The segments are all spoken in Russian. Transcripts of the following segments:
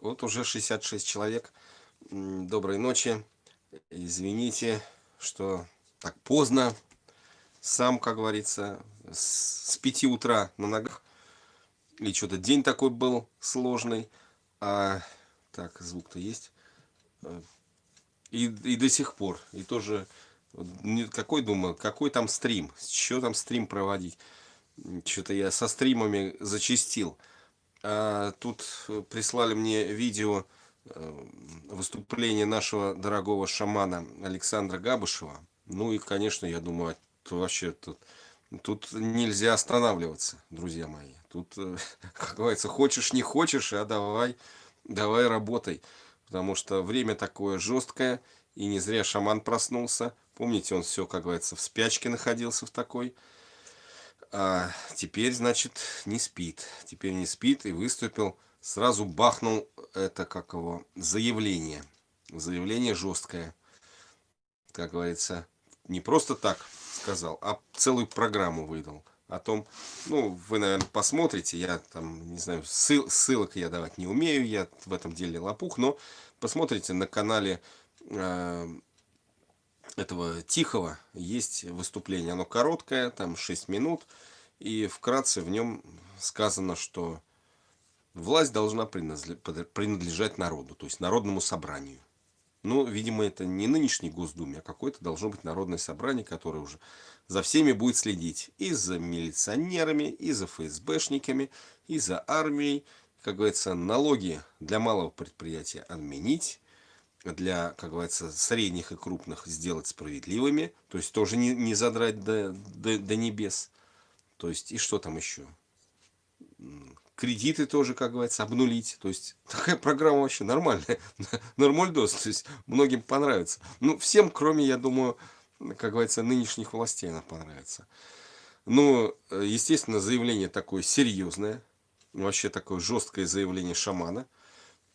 Вот уже 66 человек. Доброй ночи. Извините, что так поздно. Сам, как говорится, с 5 утра на ногах. Или что-то день такой был сложный. А, так, звук-то есть. И, и до сих пор. И тоже, какой думаю, какой там стрим? Что там стрим проводить? Что-то я со стримами зачистил. А, тут прислали мне видео э, выступления нашего дорогого шамана Александра Габышева. Ну и, конечно, я думаю, вообще тут, тут нельзя останавливаться, друзья мои. Тут, э, как говорится, хочешь, не хочешь, а давай, давай работай. Потому что время такое жесткое, и не зря шаман проснулся. Помните, он все, как говорится, в спячке находился в такой. А теперь, значит, не спит. Теперь не спит и выступил, сразу бахнул это, как его, заявление. Заявление жесткое. Как говорится, не просто так сказал, а целую программу выдал. О том, ну, вы, наверное, посмотрите, я там, не знаю, ссыл, ссылок я давать не умею, я в этом деле лопух, но посмотрите на канале э, этого Тихого есть выступление. Оно короткое, там 6 минут. И вкратце в нем сказано, что власть должна принадлежать народу, то есть народному собранию. Ну, видимо, это не нынешний Госдуме, а какое-то должно быть народное собрание, которое уже за всеми будет следить. И за милиционерами, и за ФСБшниками, и за армией. Как говорится, налоги для малого предприятия отменить для, как говорится, средних и крупных сделать справедливыми, то есть тоже не, не задрать до, до, до небес. То есть, и что там еще? Кредиты тоже, как говорится, обнулить. То есть, такая программа вообще нормальная. Нормальдос, то есть, многим понравится. Ну, всем, кроме, я думаю, как говорится, нынешних властей она понравится. Ну, естественно, заявление такое серьезное. Вообще такое жесткое заявление шамана –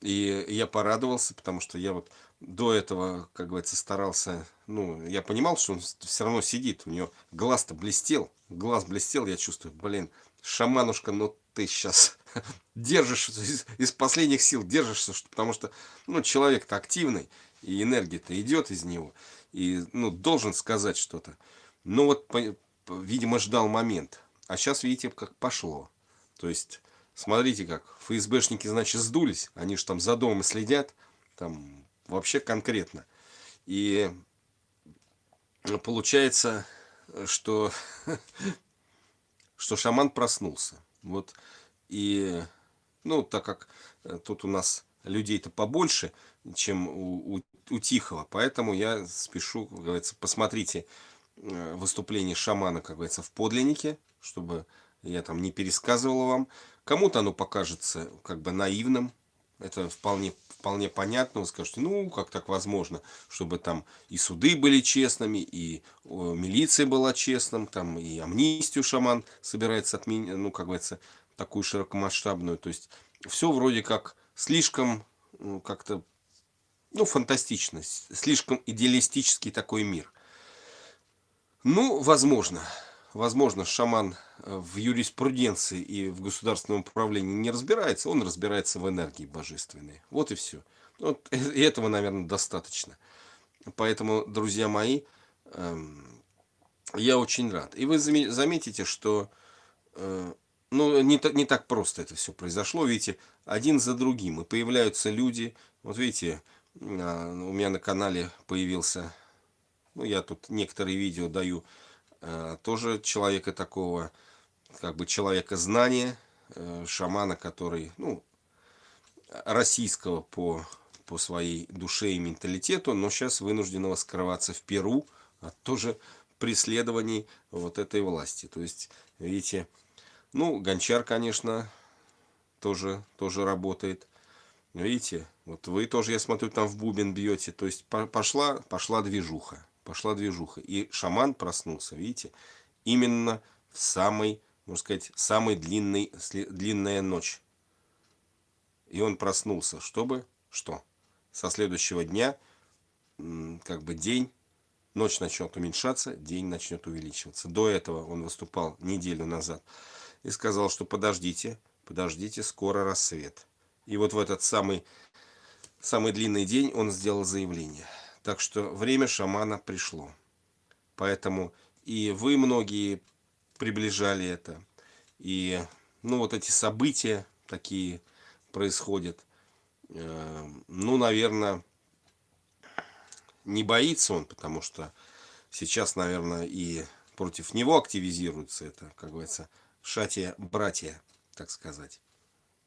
и я порадовался, потому что я вот до этого, как говорится, старался, ну, я понимал, что он все равно сидит, у него глаз-то блестел, глаз блестел, я чувствую, блин, шаманушка, ну ты сейчас держишь, из, из последних сил держишься, потому что, ну, человек-то активный, и энергия-то идет из него, и, ну, должен сказать что-то. Ну, вот, видимо, ждал момент, а сейчас, видите, как пошло, то есть Смотрите как, ФСБшники, значит, сдулись, они же там за домом следят, там вообще конкретно. И получается, что, что шаман проснулся. Вот, и, ну, так как тут у нас людей-то побольше, чем у, у, у Тихого, поэтому я спешу, как говорится, посмотрите э, выступление шамана, как говорится, в подлиннике, чтобы я там не пересказывал вам. Кому-то оно покажется как бы наивным, это вполне, вполне понятно, вы скажете, ну, как так возможно, чтобы там и суды были честными, и милиция была честным, там и амнистию шаман собирается отменить, ну, как говорится, такую широкомасштабную, то есть все вроде как слишком ну, как-то, ну, фантастично, слишком идеалистический такой мир. Ну, возможно, возможно, шаман э, в юриспруденции и в государственном управлении не разбирается, он разбирается в энергии божественной. Вот и все. Вот, и этого, наверное, достаточно. Поэтому, друзья мои, эм, я очень рад. И вы заметите, что э, ну, не, не так просто это все произошло. Видите, один за другим. И появляются люди. Вот видите, а, у меня на канале появился, ну, я тут некоторые видео даю, Э, тоже человека такого, как бы человека знания, э, шамана, который, ну, российского по, по своей душе и менталитету, но сейчас вынужденного скрываться в Перу от тоже преследований вот этой власти. То есть, видите, ну, Гончар, конечно, тоже, тоже работает. Видите, вот вы тоже, я смотрю, там в бубен бьете. То есть, пошла, пошла движуха пошла движуха. И шаман проснулся, видите, именно в самой, можно сказать, самой длинной, длинная ночь. И он проснулся, чтобы, что? Со следующего дня, как бы день, ночь начнет уменьшаться, день начнет увеличиваться. До этого он выступал неделю назад и сказал, что подождите, подождите, скоро рассвет. И вот в этот самый, самый длинный день он сделал заявление. Так что время шамана пришло. Поэтому и вы многие приближали это. И ну вот эти события такие происходят. Э, ну, наверное, не боится он, потому что сейчас, наверное, и против него активизируется это, как говорится, шатия-братья, так сказать.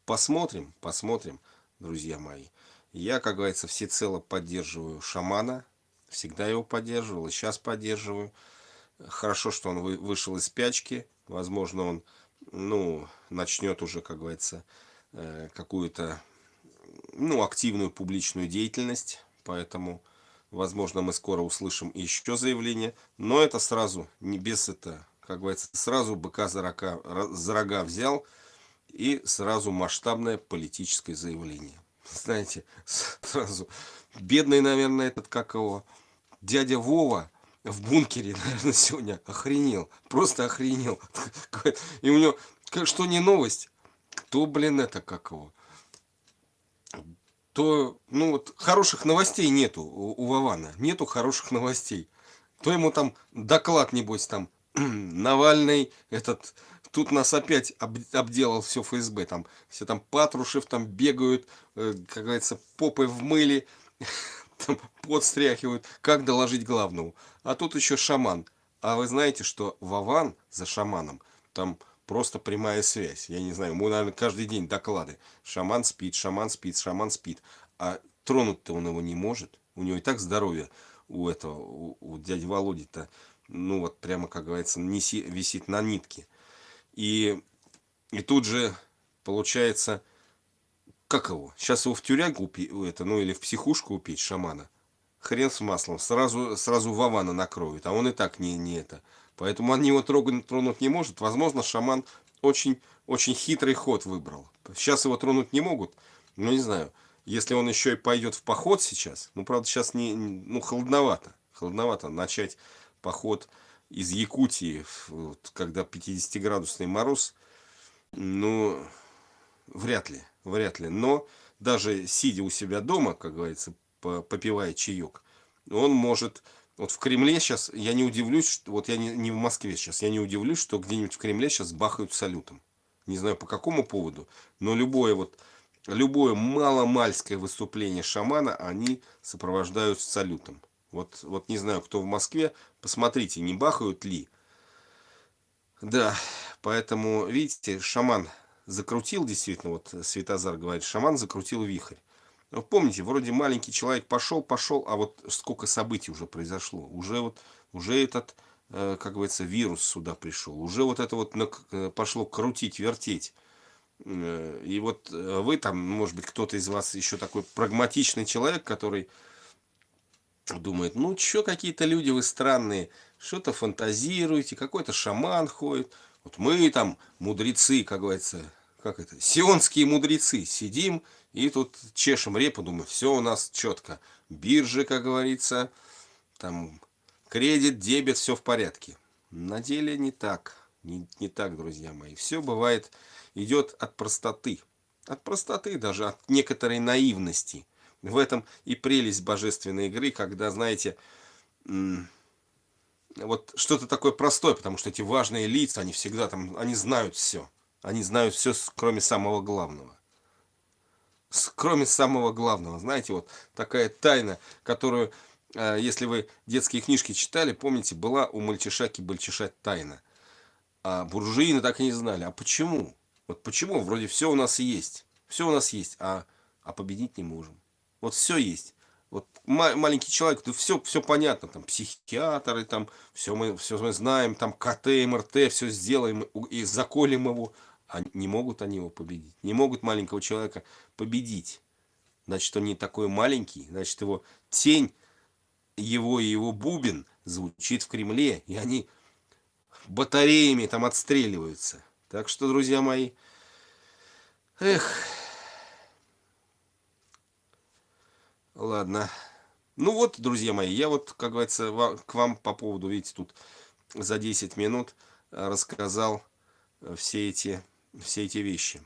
Посмотрим, посмотрим, друзья мои. Я, как говорится, всецело поддерживаю шамана. Всегда его поддерживал и сейчас поддерживаю. Хорошо, что он вышел из спячки. Возможно, он ну, начнет уже, как говорится, э, какую-то ну, активную публичную деятельность. Поэтому Возможно, мы скоро услышим еще заявление. Но это сразу, не без это, как говорится, сразу быка за рога, за рога взял. И сразу масштабное политическое заявление. Знаете, сразу. Бедный, наверное, этот, как его, дядя Вова в бункере, наверное, сегодня охренел. Просто охренел. И у него, что не новость, кто, блин, это, как его, то ну вот хороших новостей нету у, Вована, нету хороших новостей. То ему там доклад, небось, там, Навальный, этот, тут нас опять об, обделал все ФСБ, там, все там Патрушев там бегают, э, как говорится, попы в мыле, там, подстряхивают, как доложить главному. А тут еще шаман. А вы знаете, что Вован за шаманом, там просто прямая связь. Я не знаю, ему, наверное, каждый день доклады. Шаман спит, шаман спит, шаман спит. А тронуть-то он его не может. У него и так здоровье у этого, у, у дяди Володи-то, ну вот прямо, как говорится, неси, висит на нитке. И, и тут же получается, как его? Сейчас его в тюрягу, это, ну или в психушку упеть шамана. Хрен с маслом, сразу, сразу Вавана накроют, а он и так не, не это. Поэтому они его трогать, тронуть не может. Возможно, шаман очень, очень хитрый ход выбрал. Сейчас его тронуть не могут. Ну, не знаю. Если он еще и пойдет в поход сейчас, ну, правда, сейчас не, ну, холодновато. Холодновато начать поход из Якутии, вот, когда 50-градусный мороз, ну, вряд ли, вряд ли. Но даже сидя у себя дома, как говорится, попивая чаек, он может вот в Кремле сейчас, я не удивлюсь, что, вот я не, не в Москве сейчас, я не удивлюсь, что где-нибудь в Кремле сейчас бахают салютом. Не знаю по какому поводу, но любое вот, любое маломальское выступление шамана они сопровождают салютом. Вот, вот не знаю, кто в Москве, посмотрите, не бахают ли. Да, поэтому, видите, шаман закрутил, действительно, вот Светозар говорит, шаман закрутил вихрь. Ну, помните, вроде маленький человек пошел, пошел, а вот сколько событий уже произошло. Уже вот, уже этот, э, как говорится, вирус сюда пришел. Уже вот это вот э, пошло крутить, вертеть. Э, и вот вы там, может быть, кто-то из вас еще такой прагматичный человек, который думает, ну, что какие-то люди вы странные, что-то фантазируете, какой-то шаман ходит. Вот мы там, мудрецы, как говорится, как это, сионские мудрецы, сидим и тут чешем репу, думаю, все у нас четко. Биржи, как говорится, там кредит, дебет, все в порядке. На деле не так, не, не так, друзья мои. Все бывает, идет от простоты. От простоты, даже от некоторой наивности. В этом и прелесть божественной игры, когда, знаете, вот что-то такое простое, потому что эти важные лица, они всегда там, они знают все. Они знают все, кроме самого главного. Кроме самого главного. Знаете, вот такая тайна, которую, э, если вы детские книжки читали, помните, была у мальчишаки-бальчиша тайна. А буржуины так и не знали. А почему? Вот почему? Вроде все у нас есть. Все у нас есть, а, а победить не можем. Вот все есть. Вот маленький человек, то все, все понятно, там психиатры, там все мы, все мы знаем, там КТ, МРТ, все сделаем и заколем его. А не могут они его победить. Не могут маленького человека победить. Значит, он не такой маленький. Значит, его тень, его и его бубен звучит в Кремле. И они батареями там отстреливаются. Так что, друзья мои, эх, ладно. Ну вот, друзья мои, я вот, как говорится, к вам по поводу, видите, тут за 10 минут рассказал все эти все эти вещи.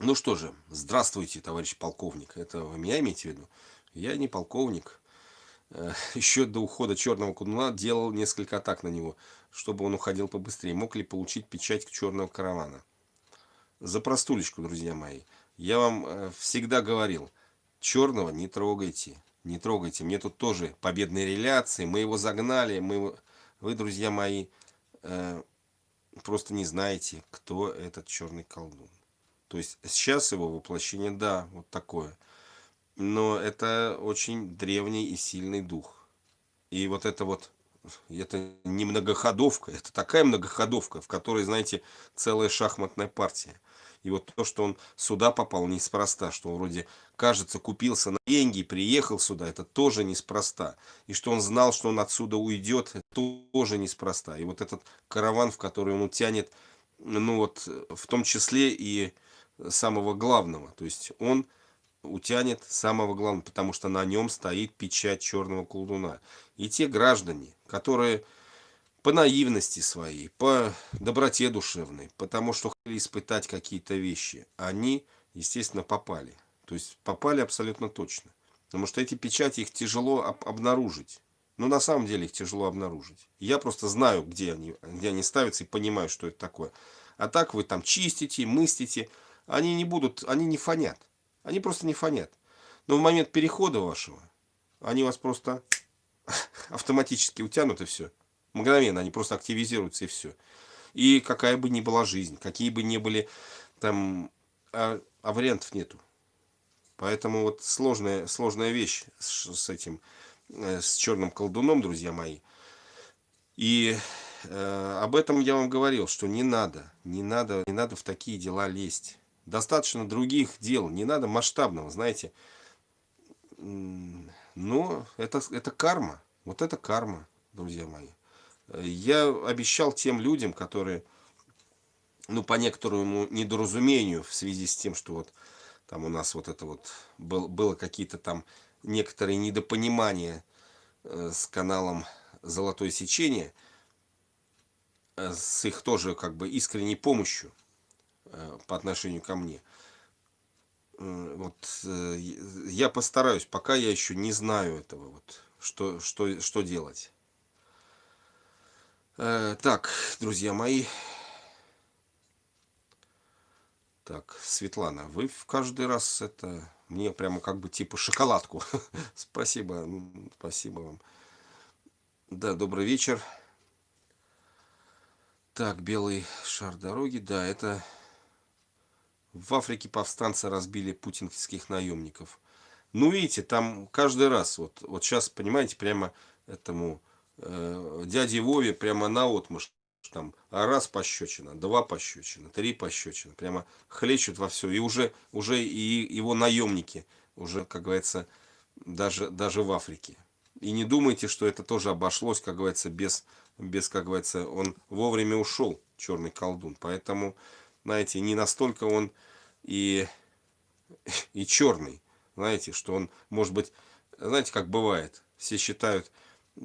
Ну что же, здравствуйте, товарищ полковник. Это вы меня имеете в виду? Я не полковник. Э, Еще до ухода черного кундуна делал несколько атак на него, чтобы он уходил побыстрее. Мог ли получить печать черного каравана? За простулечку, друзья мои. Я вам э, всегда говорил, черного не трогайте. Не трогайте. Мне тут тоже победные реляции. Мы его загнали. Мы... Вы, друзья мои, э, просто не знаете, кто этот черный колдун. То есть сейчас его воплощение, да, вот такое. Но это очень древний и сильный дух. И вот это вот, это не многоходовка, это такая многоходовка, в которой, знаете, целая шахматная партия. И вот то, что он сюда попал неспроста, что он вроде, кажется, купился на деньги, приехал сюда, это тоже неспроста. И что он знал, что он отсюда уйдет, это тоже неспроста. И вот этот караван, в который он утянет, ну вот, в том числе и самого главного. То есть он утянет самого главного, потому что на нем стоит печать черного колдуна. И те граждане, которые по наивности своей, по доброте душевной, потому что хотели испытать какие-то вещи, они, естественно, попали. То есть попали абсолютно точно. Потому что эти печати, их тяжело об обнаружить. Но на самом деле их тяжело обнаружить. Я просто знаю, где они, где они ставятся и понимаю, что это такое. А так вы там чистите, мыстите, они не будут, они не фонят. Они просто не фонят. Но в момент перехода вашего, они вас просто автоматически утянут и все. Мгновенно они просто активизируются и все. И какая бы ни была жизнь, какие бы ни были там, а, а вариантов нету. Поэтому вот сложная, сложная вещь с, с этим, э, с черным колдуном, друзья мои. И э, об этом я вам говорил, что не надо, не надо, не надо в такие дела лезть. Достаточно других дел, не надо масштабного, знаете. Но это, это карма, вот это карма, друзья мои. Я обещал тем людям, которые, ну, по некоторому недоразумению в связи с тем, что вот там у нас вот это вот был, было какие-то там некоторые недопонимания э, с каналом Золотое сечение, э, с их тоже как бы искренней помощью. Э, по отношению ко мне. Вот я постараюсь, пока я еще не знаю этого, вот, что, что, что делать. Так, друзья мои. Так, Светлана, вы в каждый раз это мне прямо как бы типа шоколадку. спасибо, спасибо вам. Да, добрый вечер. Так, белый шар дороги, да, это в Африке повстанцы разбили путинских наемников. Ну, видите, там каждый раз, вот, вот сейчас, понимаете, прямо этому э, дяде Вове прямо на отмышь, там раз пощечина, два пощечина, три пощечина, прямо хлещут во все. И уже, уже и его наемники, уже, как говорится, даже, даже в Африке. И не думайте, что это тоже обошлось, как говорится, без, без как говорится, он вовремя ушел, черный колдун. Поэтому знаете, не настолько он и, и черный, знаете, что он, может быть, знаете, как бывает, все считают,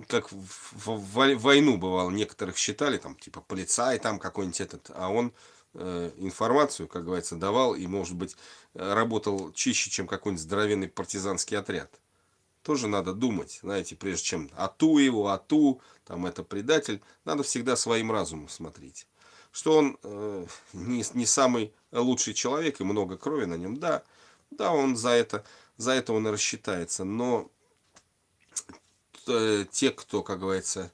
как в, в, в войну бывало, некоторых считали, там, типа, полицай там какой-нибудь этот, а он э, информацию, как говорится, давал и, может быть, работал чище, чем какой-нибудь здоровенный партизанский отряд. Тоже надо думать, знаете, прежде чем ату его, ату, там, это предатель, надо всегда своим разумом смотреть. Что он э, не, не самый лучший человек и много крови на нем, да, да, он за это, за это он и рассчитается, но э, те, кто, как говорится,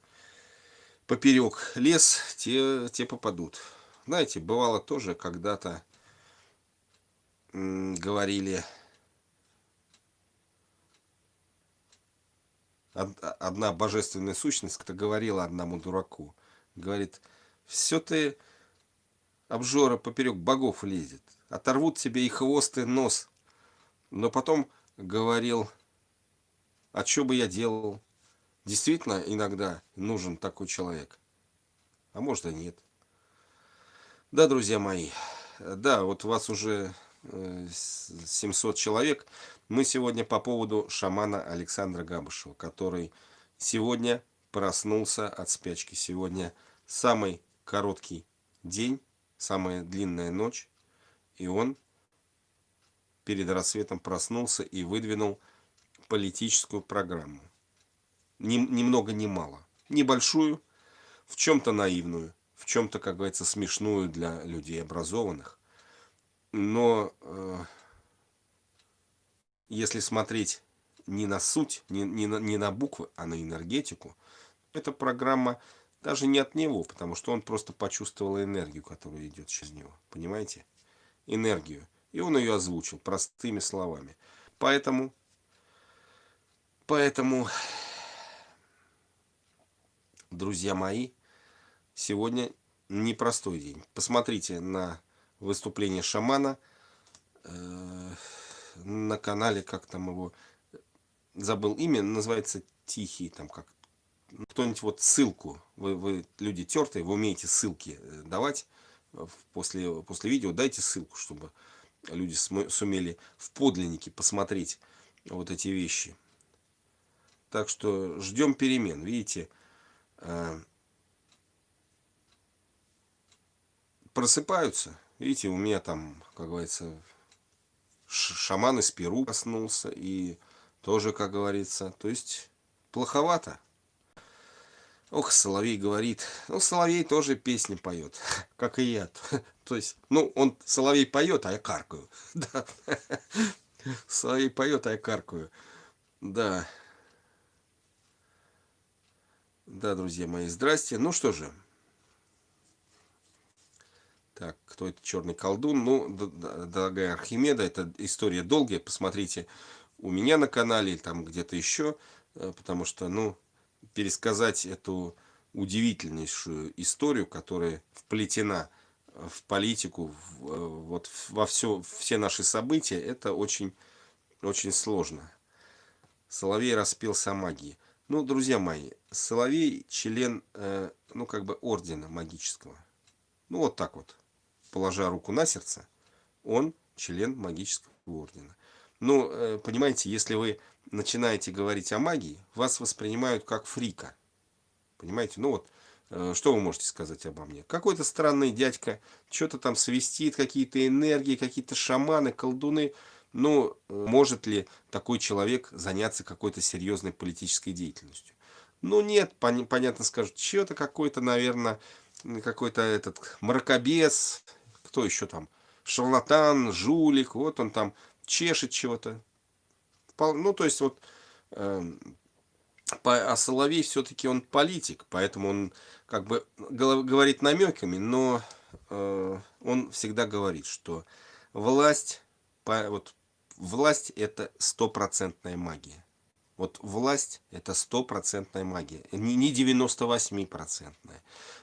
поперек лес, те, те попадут. Знаете, бывало тоже когда-то говорили, одна божественная сущность, кто говорила одному дураку, говорит, все ты обжора поперек богов лезет. Оторвут тебе и хвост, и нос. Но потом говорил, а что бы я делал? Действительно, иногда нужен такой человек. А может и нет. Да, друзья мои, да, вот вас уже 700 э, человек. Мы сегодня по поводу шамана Александра Габышева, который сегодня проснулся от спячки. Сегодня самый короткий день самая длинная ночь, и он перед рассветом проснулся и выдвинул политическую программу. Ни, ни много ни мало. Небольшую, в чем-то наивную, в чем-то, как говорится, смешную для людей образованных. Но э, если смотреть не на суть, не, не, на, не на буквы, а на энергетику, эта программа даже не от него, потому что он просто почувствовал энергию, которая идет через него. Понимаете? Энергию. И он ее озвучил простыми словами. Поэтому, поэтому, друзья мои, сегодня непростой день. Посмотрите на выступление шамана э, на канале, как там его, забыл имя, называется Тихий, там как кто-нибудь вот ссылку, вы, вы люди тертые, вы умеете ссылки э, давать после, после видео, дайте ссылку, чтобы люди сумели в подлиннике посмотреть вот эти вещи. Так что ждем перемен. Видите, просыпаются. Видите, у меня там, как говорится, шаман из Перу проснулся. И тоже, как говорится, то есть плоховато. Ох, Соловей говорит. Ну, Соловей тоже песни поет, как и я. То есть, ну, он, Соловей поет, а я каркаю. Да. Соловей поет, а я каркаю. Да. Да, друзья мои, здрасте. Ну что же. Так, кто это черный колдун? Ну, дорогая Архимеда, это история долгая. Посмотрите у меня на канале, там где-то еще. Э, потому что, ну, пересказать эту удивительнейшую историю, которая вплетена в политику, в, э, вот во все, все наши события, это очень, очень сложно. Соловей распелся о магии. Ну, друзья мои, Соловей член, э, ну, как бы ордена магического. Ну, вот так вот, положа руку на сердце, он член магического ордена. Ну, э, понимаете, если вы начинаете говорить о магии, вас воспринимают как фрика. Понимаете? Ну вот, э, что вы можете сказать обо мне? Какой-то странный дядька, что-то там свистит, какие-то энергии, какие-то шаманы, колдуны. Ну, может ли такой человек заняться какой-то серьезной политической деятельностью? Ну нет, пон понятно скажут, что-то какой-то, наверное, какой-то этот мракобес, кто еще там, шарлатан, жулик, вот он там чешет чего-то ну, то есть вот, э, а Соловей все-таки он политик, поэтому он как бы говорит намеками, но э, он всегда говорит, что власть, по, вот, власть это стопроцентная магия. Вот власть это стопроцентная магия. Не, не 98-процентная,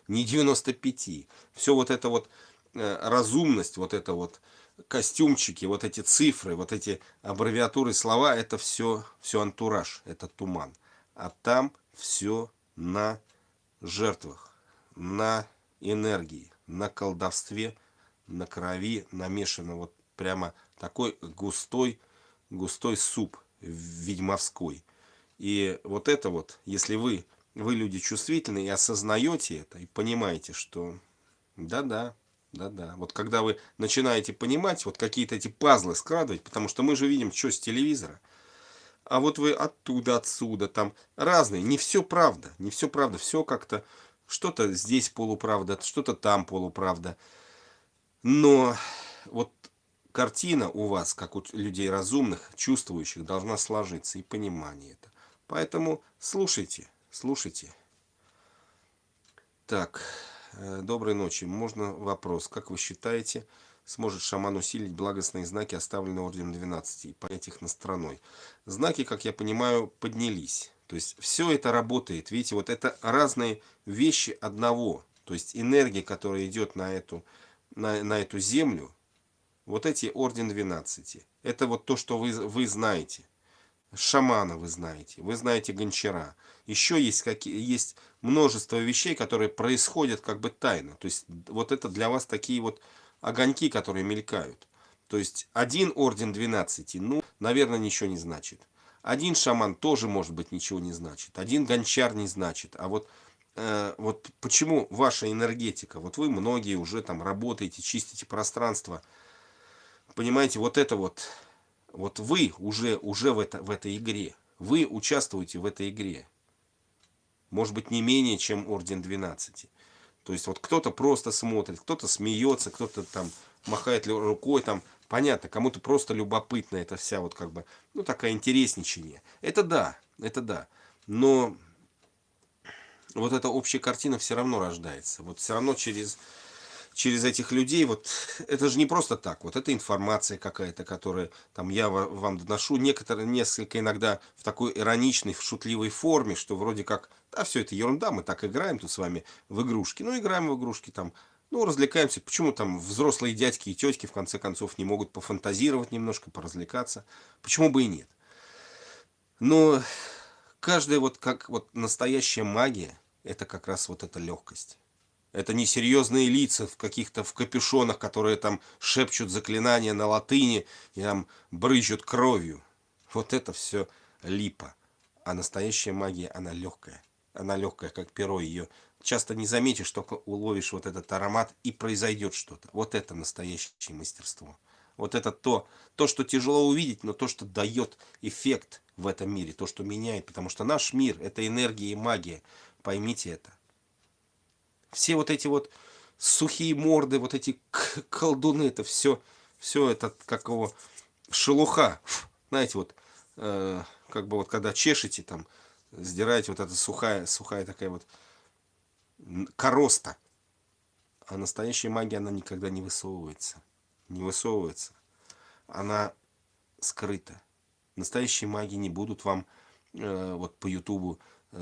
не 95. Все вот это вот э, разумность, вот это вот костюмчики, вот эти цифры, вот эти аббревиатуры, слова, это все, все антураж, это туман. А там все на жертвах, на энергии, на колдовстве, на крови намешано вот прямо такой густой, густой суп ведьмовской. И вот это вот, если вы, вы люди чувствительные и осознаете это, и понимаете, что да-да, да-да. Вот когда вы начинаете понимать, вот какие-то эти пазлы складывать, потому что мы же видим, что с телевизора. А вот вы оттуда, отсюда, там разные. Не все правда, не все правда. Все как-то, что-то здесь полуправда, что-то там полуправда. Но вот картина у вас, как у людей разумных, чувствующих, должна сложиться и понимание это. Поэтому слушайте, слушайте. Так... Э, доброй ночи. Можно вопрос. Как вы считаете, сможет шаман усилить благостные знаки, оставленные орденом 12, и понять их на стороной? Знаки, как я понимаю, поднялись. То есть все это работает. Видите, вот это разные вещи одного. То есть энергия, которая идет на эту, на, на эту землю, вот эти орден 12. Это вот то, что вы, вы знаете шамана вы знаете, вы знаете гончара. Еще есть, какие, есть множество вещей, которые происходят как бы тайно. То есть вот это для вас такие вот огоньки, которые мелькают. То есть один орден 12, ну, наверное, ничего не значит. Один шаман тоже, может быть, ничего не значит. Один гончар не значит. А вот, э, вот почему ваша энергетика, вот вы многие уже там работаете, чистите пространство. Понимаете, вот это вот Вот вы уже, уже в, это, в этой игре. Вы участвуете в этой игре. Может быть, не менее, чем Орден 12. То есть, вот кто-то просто смотрит, кто-то смеется, кто-то там махает рукой, там, понятно, кому-то просто любопытно это вся вот как бы, ну, такая интересничание. Это да, это да. Но вот эта общая картина все равно рождается. Вот все равно через через этих людей, вот это же не просто так, вот это информация какая-то, которая там я вам доношу, некоторые, несколько иногда в такой ироничной, в шутливой форме, что вроде как, да, все это ерунда, мы так играем тут с вами в игрушки, ну, играем в игрушки там, ну, развлекаемся, почему там взрослые дядьки и тетки, в конце концов, не могут пофантазировать немножко, поразвлекаться, почему бы и нет. Но каждая вот как вот настоящая магия, это как раз вот эта легкость. Это не серьезные лица в каких-то в капюшонах, которые там шепчут заклинания на латыни и там брызжут кровью. Вот это все липа. А настоящая магия, она легкая. Она легкая, как перо. Ее часто не заметишь, только уловишь вот этот аромат и произойдет что-то. Вот это настоящее мастерство. Вот это то, то, что тяжело увидеть, но то, что дает эффект в этом мире, то, что меняет. Потому что наш мир – это энергия и магия. Поймите это все вот эти вот сухие морды, вот эти колдуны, это все, все это как его шелуха. Знаете, вот, э, как бы вот когда чешете там, сдираете вот эта сухая, сухая такая вот короста. А настоящая магия, она никогда не высовывается. Не высовывается. Она скрыта. Настоящие маги не будут вам э, вот по ютубу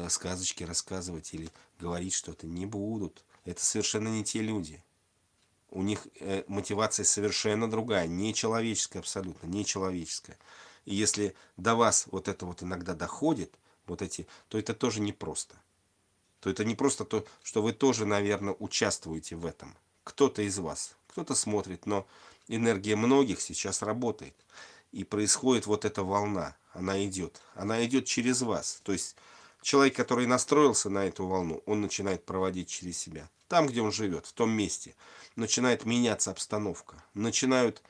сказочки рассказывать или говорить что-то. Не будут. Это совершенно не те люди. У них э, мотивация совершенно другая, нечеловеческая абсолютно, нечеловеческая. И если до вас вот это вот иногда доходит, вот эти, то это тоже непросто. То это не просто то, что вы тоже, наверное, участвуете в этом. Кто-то из вас, кто-то смотрит, но энергия многих сейчас работает. И происходит вот эта волна, она идет. Она идет через вас. То есть человек, который настроился на эту волну, он начинает проводить через себя. Там, где он живет, в том месте, начинает меняться обстановка, начинают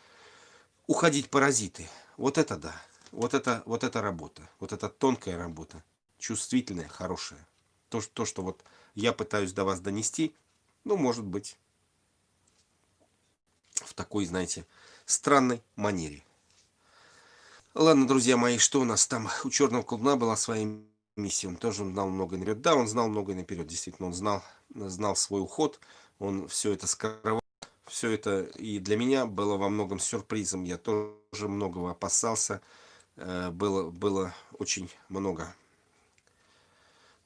уходить паразиты. Вот это да, вот это, вот это работа, вот это тонкая работа, чувствительная, хорошая. То, то, что вот я пытаюсь до вас донести, ну, может быть, в такой, знаете, странной манере. Ладно, друзья мои, что у нас там? У черного колдуна была своя миссии. Он тоже знал много наперед. Да, он знал много наперед. Действительно, он знал, знал свой уход. Он все это скрывал. Все это и для меня было во многом сюрпризом. Я тоже многого опасался. Э, было, было очень много.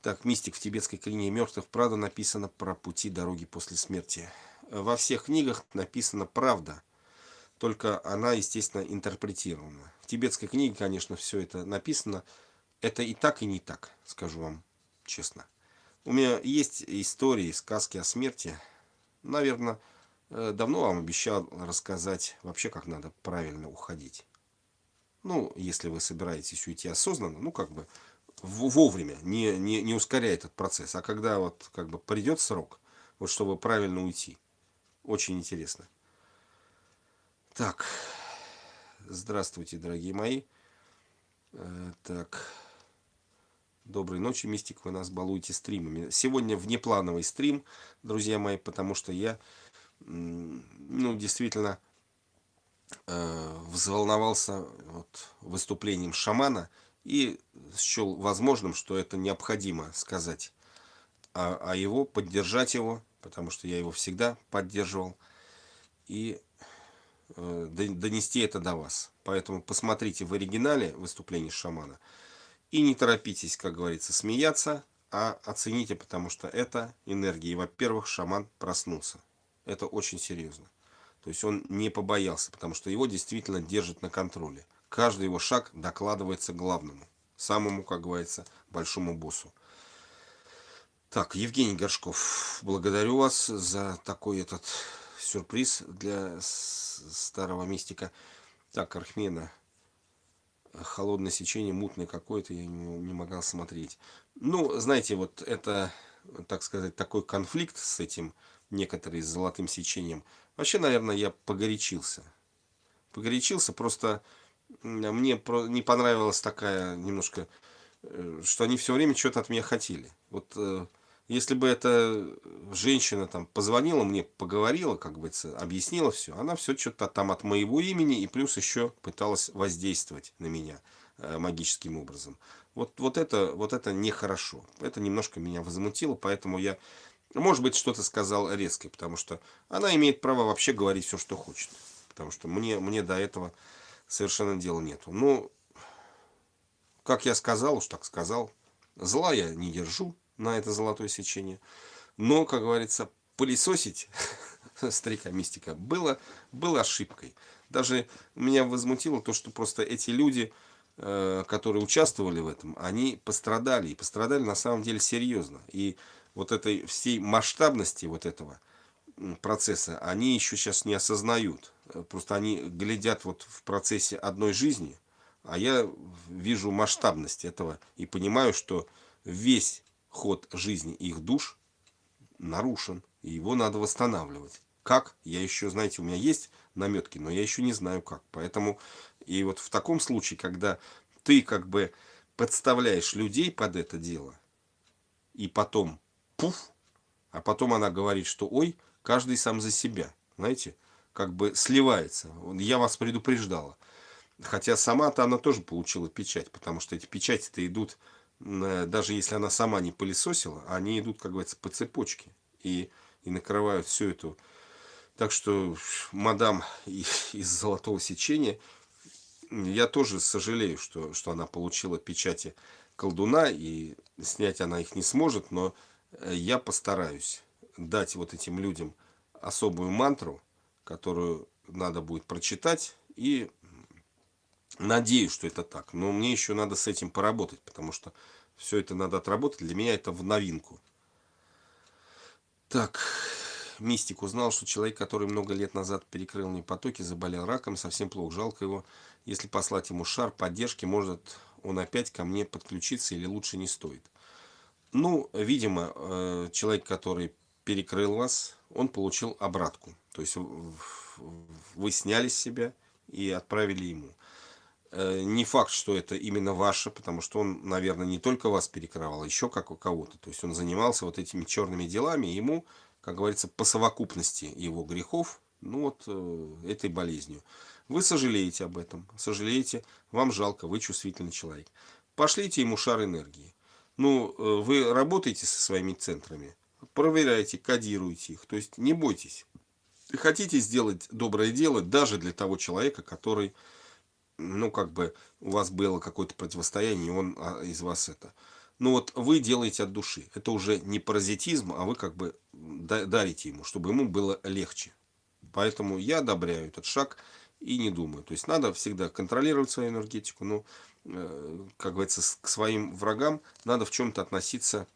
Так, мистик в тибетской клинике мертвых. Правда написано про пути дороги после смерти. Во всех книгах написана правда. Только она, естественно, интерпретирована. В тибетской книге, конечно, все это написано это и так, и не так, скажу вам честно. У меня есть истории, сказки о смерти. Наверное, э, давно вам обещал рассказать вообще, как надо правильно уходить. Ну, если вы собираетесь уйти осознанно, ну, как бы вовремя, не, не, не ускоряя этот процесс. А когда вот как бы придет срок, вот чтобы правильно уйти. Очень интересно. Так, здравствуйте, дорогие мои. Э, так... Доброй ночи, Мистик, вы нас балуете стримами. Сегодня внеплановый стрим, друзья мои, потому что я, ну, действительно э, взволновался вот, выступлением шамана и счел возможным, что это необходимо сказать а, а его, поддержать его, потому что я его всегда поддерживал, и э, донести это до вас. Поэтому посмотрите в оригинале выступление шамана – и не торопитесь, как говорится, смеяться, а оцените, потому что это энергия. И, во-первых, шаман проснулся. Это очень серьезно. То есть он не побоялся, потому что его действительно держат на контроле. Каждый его шаг докладывается главному, самому, как говорится, большому боссу. Так, Евгений Горшков, благодарю вас за такой этот сюрприз для старого мистика. Так, Архмена, холодное сечение, мутное какое-то, я не, не могла смотреть. Ну, знаете, вот это, так сказать, такой конфликт с этим, некоторые с золотым сечением. Вообще, наверное, я погорячился. Погорячился, просто мне не понравилась такая немножко, э, что они все время что-то от меня хотели. Вот э, если бы эта женщина там позвонила мне, поговорила, как бы объяснила все, она все что-то там от моего имени и плюс еще пыталась воздействовать на меня э, магическим образом. Вот, вот, это, вот это нехорошо. Это немножко меня возмутило, поэтому я, может быть, что-то сказал резко, потому что она имеет право вообще говорить все, что хочет. Потому что мне, мне до этого совершенно дела нету. Ну, как я сказал, уж так сказал, зла я не держу на это золотое сечение. Но, как говорится, пылесосить старика мистика было, было ошибкой. Даже меня возмутило то, что просто эти люди, э, которые участвовали в этом, они пострадали. И пострадали на самом деле серьезно. И вот этой всей масштабности вот этого процесса они еще сейчас не осознают. Просто они глядят вот в процессе одной жизни, а я вижу масштабность этого и понимаю, что весь ход жизни их душ нарушен, и его надо восстанавливать. Как? Я еще, знаете, у меня есть наметки, но я еще не знаю как. Поэтому и вот в таком случае, когда ты как бы подставляешь людей под это дело, и потом пуф, а потом она говорит, что ой, каждый сам за себя, знаете, как бы сливается. Я вас предупреждала. Хотя сама-то она тоже получила печать, потому что эти печати-то идут даже если она сама не пылесосила, они идут, как говорится, по цепочке и, и накрывают всю эту. Так что, мадам из золотого сечения, я тоже сожалею, что, что она получила печати колдуна, и снять она их не сможет, но э, я постараюсь дать вот этим людям особую мантру, которую надо будет прочитать, и Надеюсь, что это так. Но мне еще надо с этим поработать, потому что все это надо отработать. Для меня это в новинку. Так, мистик узнал, что человек, который много лет назад перекрыл мне потоки, заболел раком, совсем плохо, жалко его. Если послать ему шар поддержки, может он опять ко мне подключиться или лучше не стоит. Ну, видимо, э, человек, который перекрыл вас, он получил обратку. То есть вы сняли с себя и отправили ему. Э, не факт, что это именно ваше, потому что он, наверное, не только вас перекрывал, а еще как у кого-то. То есть он занимался вот этими черными делами, и ему, как говорится, по совокупности его грехов, ну вот э, этой болезнью. Вы сожалеете об этом, сожалеете, вам жалко, вы чувствительный человек. Пошлите ему шар энергии. Ну, э, вы работаете со своими центрами, проверяйте, кодируйте их, то есть не бойтесь. Хотите сделать доброе дело даже для того человека, который ну, как бы у вас было какое-то противостояние, и он а, из вас это. Ну вот вы делаете от души. Это уже не паразитизм, а вы как бы дарите ему, чтобы ему было легче. Поэтому я одобряю этот шаг и не думаю. То есть надо всегда контролировать свою энергетику, но, э, как говорится, к своим врагам надо в чем-то относиться,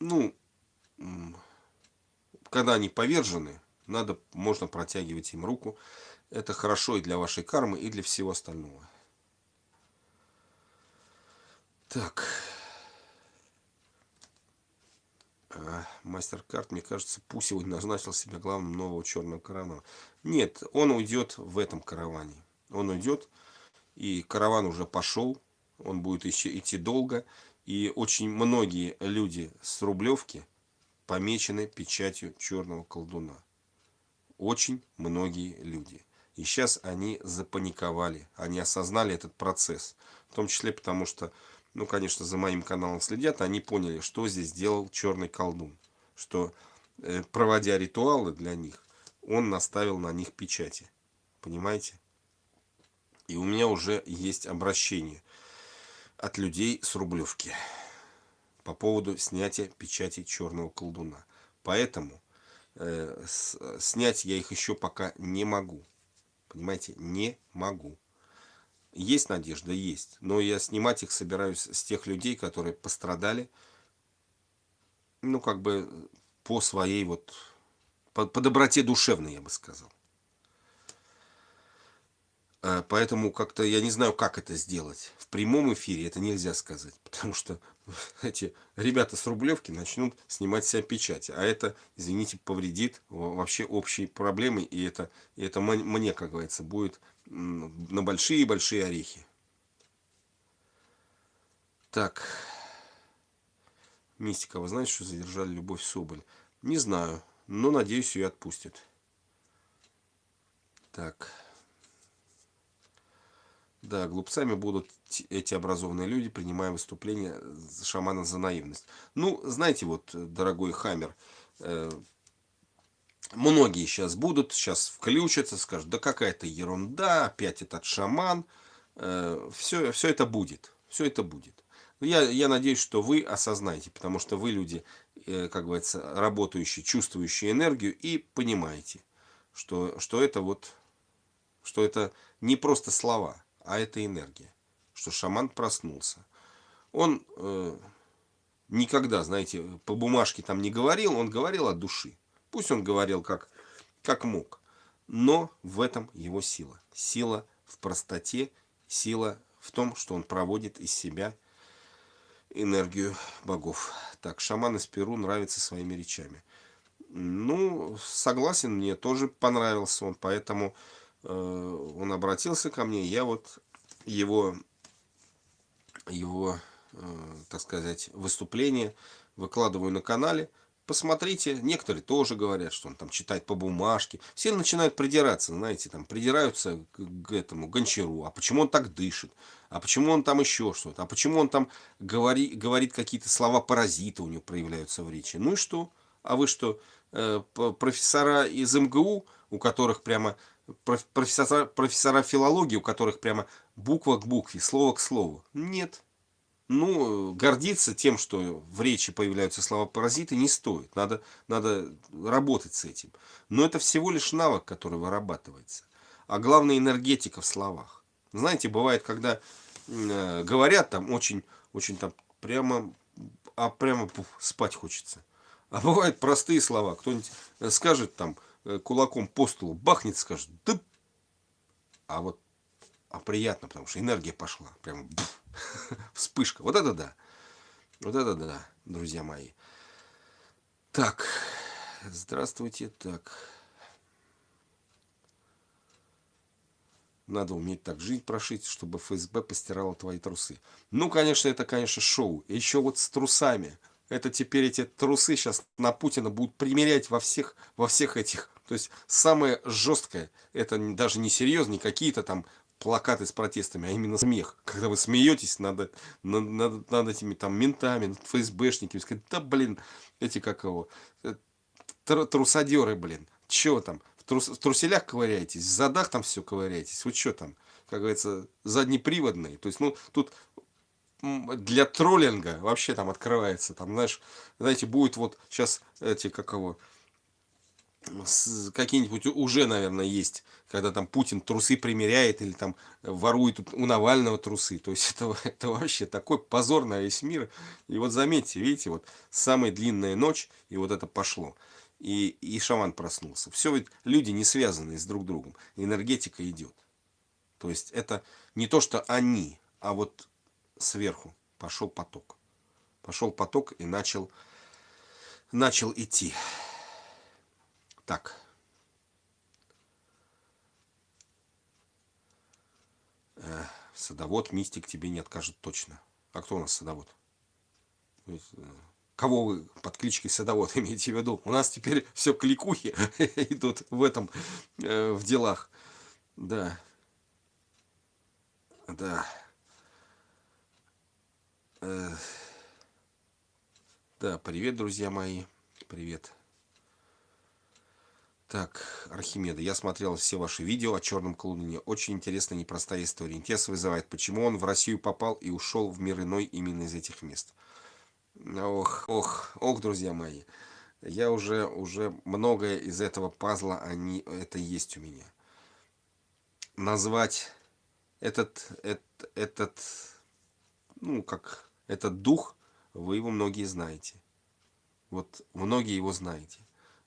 ну, когда они повержены, надо, можно протягивать им руку, это хорошо и для вашей кармы, и для всего остального. Так. А, мастер карт, мне кажется, пусть сегодня назначил себя главным нового черного каравана. Нет, он уйдет в этом караване. Он уйдет, и караван уже пошел. Он будет еще идти долго. И очень многие люди с Рублевки помечены печатью черного колдуна. Очень многие люди. И сейчас они запаниковали, они осознали этот процесс. В том числе потому, что, ну, конечно, за моим каналом следят, они поняли, что здесь делал черный колдун. Что, э, проводя ритуалы для них, он наставил на них печати. Понимаете? И у меня уже есть обращение от людей с Рублевки по поводу снятия печати черного колдуна. Поэтому э, с, снять я их еще пока не могу. Понимаете, не могу. Есть надежда, есть. Но я снимать их собираюсь с тех людей, которые пострадали. Ну, как бы по своей вот, по, по доброте душевной, я бы сказал. Э, поэтому как-то я не знаю, как это сделать. В прямом эфире это нельзя сказать, потому что эти ребята с Рублевки начнут снимать себя печати. А это, извините, повредит вообще общей проблемы. И это, и это мне, как говорится, будет на большие-большие орехи. Так. Мистика, вы знаете, что задержали Любовь Соболь? Не знаю, но надеюсь, ее отпустят. Так. Да, глупцами будут эти образованные люди, принимая выступление шамана за наивность. Ну, знаете, вот, дорогой Хаммер, э, многие сейчас будут, сейчас включатся, скажут, да какая-то ерунда, опять этот шаман. Э, все, все это будет, все это будет. Я, я надеюсь, что вы осознаете, потому что вы люди, э, как говорится, работающие, чувствующие энергию и понимаете, что, что это вот, что это не просто слова, а это энергия, что шаман проснулся. Он э, никогда, знаете, по бумажке там не говорил, он говорил от души. Пусть он говорил как, как мог, но в этом его сила. Сила в простоте, сила в том, что он проводит из себя энергию богов. Так, шаман из Перу нравится своими речами. Ну, согласен, мне тоже понравился он, поэтому он обратился ко мне, я вот его, его э, так сказать, выступление выкладываю на канале. Посмотрите, некоторые тоже говорят, что он там читает по бумажке. Все начинают придираться, знаете, там придираются к этому гончару. А почему он так дышит? А почему он там еще что-то? А почему он там говори, говорит какие-то слова паразита у него проявляются в речи? Ну и что? А вы что, э, профессора из МГУ, у которых прямо профессора, профессора филологии, у которых прямо буква к букве, слово к слову. Нет. Ну, гордиться тем, что в речи появляются слова-паразиты, не стоит. Надо, надо работать с этим. Но это всего лишь навык, который вырабатывается. А главное, энергетика в словах. Знаете, бывает, когда э, говорят там очень, очень там прямо, а прямо пух, спать хочется. А бывают простые слова. Кто-нибудь скажет там, Э, кулаком по столу бахнет, скажет, да, а вот, а приятно, потому что энергия пошла, прям вспышка, вот это да, вот это да, друзья мои. Так, здравствуйте, так, надо уметь так жить, прошить, чтобы ФСБ постирала твои трусы. Ну, конечно, это, конечно, шоу, еще вот с трусами, это теперь эти трусы сейчас на Путина будут примерять во всех, во всех этих то есть самое жесткое, это даже не серьезно, не какие-то там плакаты с протестами, а именно смех. Когда вы смеетесь над, над, над, над этими там ментами, над ФСБшниками, сказать, да блин, эти как его, э, трусадеры, блин, че там, в, трус, в труселях ковыряетесь, в задах там все ковыряетесь, вы что там, как говорится, заднеприводные. То есть, ну, тут для троллинга вообще там открывается, там, знаешь, знаете, будет вот сейчас эти, как его, какие-нибудь уже, наверное, есть, когда там Путин трусы примеряет или там ворует у Навального трусы. То есть это, это вообще такой позор на весь мир. И вот заметьте, видите, вот самая длинная ночь, и вот это пошло. И, и шаман проснулся. Все ведь люди не связаны с друг другом. Энергетика идет. То есть это не то, что они, а вот сверху пошел поток. Пошел поток и начал, начал идти. Так. Э, садовод, мистик тебе не откажет точно. А кто у нас садовод? Э, кого вы под кличкой садовод имеете в виду? У нас теперь все кликухи идут в этом, э, в делах. Да. Да. Э, да, привет, друзья мои. Привет. Так, Архимеда, я смотрел все ваши видео о черном колдуне. Очень интересная, непростая история. Интерес вызывает, почему он в Россию попал и ушел в мир иной именно из этих мест. Ох, ох, ох, друзья мои. Я уже, уже многое из этого пазла, они, это есть у меня. Назвать этот, этот, этот, ну, как, этот дух, вы его многие знаете. Вот многие его знаете